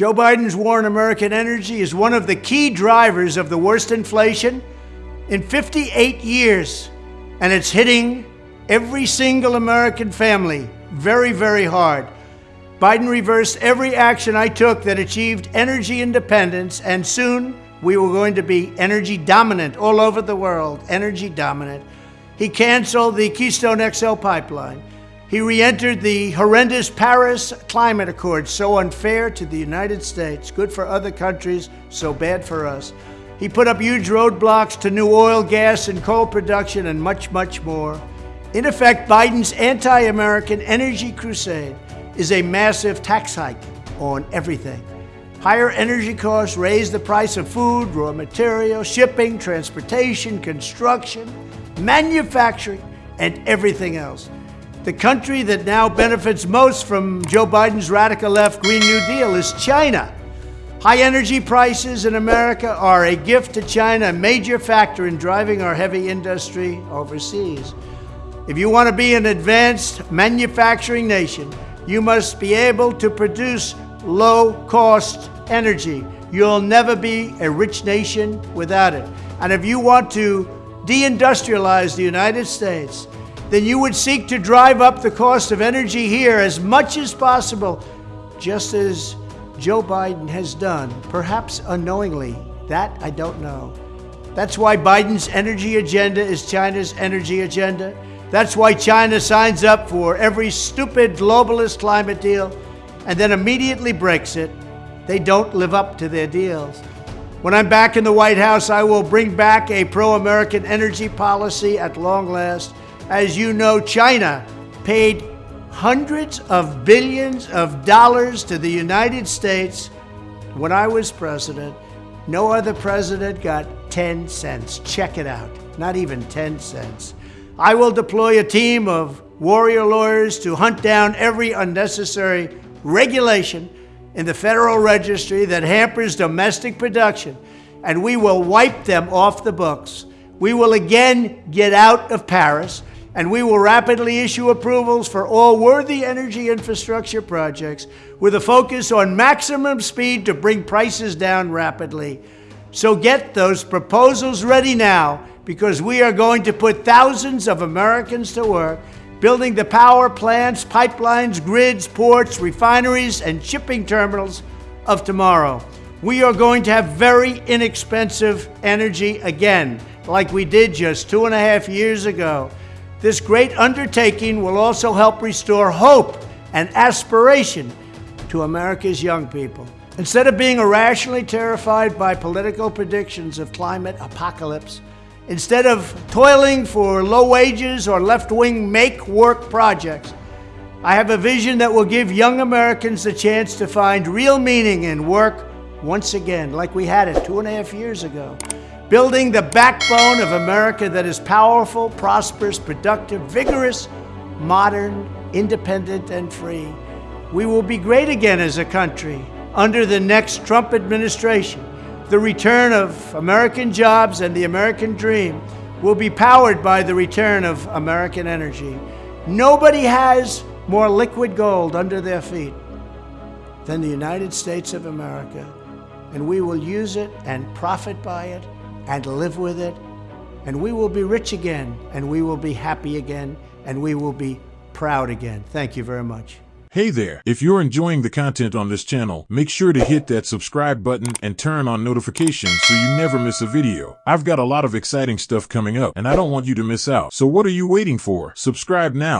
Joe Biden's war on American energy is one of the key drivers of the worst inflation in 58 years, and it's hitting every single American family very, very hard. Biden reversed every action I took that achieved energy independence, and soon we were going to be energy dominant all over the world, energy dominant. He canceled the Keystone XL pipeline. He re entered the horrendous Paris Climate Accord, so unfair to the United States, good for other countries, so bad for us. He put up huge roadblocks to new oil, gas, and coal production, and much, much more. In effect, Biden's anti American energy crusade is a massive tax hike on everything. Higher energy costs raise the price of food, raw material, shipping, transportation, construction, manufacturing, and everything else. The country that now benefits most from Joe Biden's radical left Green New Deal is China. High energy prices in America are a gift to China, a major factor in driving our heavy industry overseas. If you want to be an advanced manufacturing nation, you must be able to produce low cost energy. You'll never be a rich nation without it. And if you want to deindustrialize the United States, then you would seek to drive up the cost of energy here as much as possible, just as Joe Biden has done, perhaps unknowingly. That I don't know. That's why Biden's energy agenda is China's energy agenda. That's why China signs up for every stupid globalist climate deal and then immediately breaks it. They don't live up to their deals. When I'm back in the White House, I will bring back a pro American energy policy at long last. As you know, China paid hundreds of billions of dollars to the United States when I was president. No other president got 10 cents. Check it out. Not even 10 cents. I will deploy a team of warrior lawyers to hunt down every unnecessary regulation in the Federal Registry that hampers domestic production, and we will wipe them off the books. We will again get out of Paris and we will rapidly issue approvals for all worthy energy infrastructure projects with a focus on maximum speed to bring prices down rapidly. So get those proposals ready now because we are going to put thousands of Americans to work building the power plants, pipelines, grids, ports, refineries, and shipping terminals of tomorrow. We are going to have very inexpensive energy again, like we did just two and a half years ago. This great undertaking will also help restore hope and aspiration to America's young people. Instead of being irrationally terrified by political predictions of climate apocalypse, instead of toiling for low wages or left wing make work projects, I have a vision that will give young Americans the chance to find real meaning in work once again, like we had it two and a half years ago building the backbone of America that is powerful, prosperous, productive, vigorous, modern, independent, and free. We will be great again as a country under the next Trump administration. The return of American jobs and the American dream will be powered by the return of American energy. Nobody has more liquid gold under their feet than the United States of America, and we will use it and profit by it and live with it, and we will be rich again, and we will be happy again, and we will be proud again. Thank you very much. Hey there. If you're enjoying the content on this channel, make sure to hit that subscribe button and turn on notifications so you never miss a video. I've got a lot of exciting stuff coming up and I don't want you to miss out. So what are you waiting for? Subscribe now.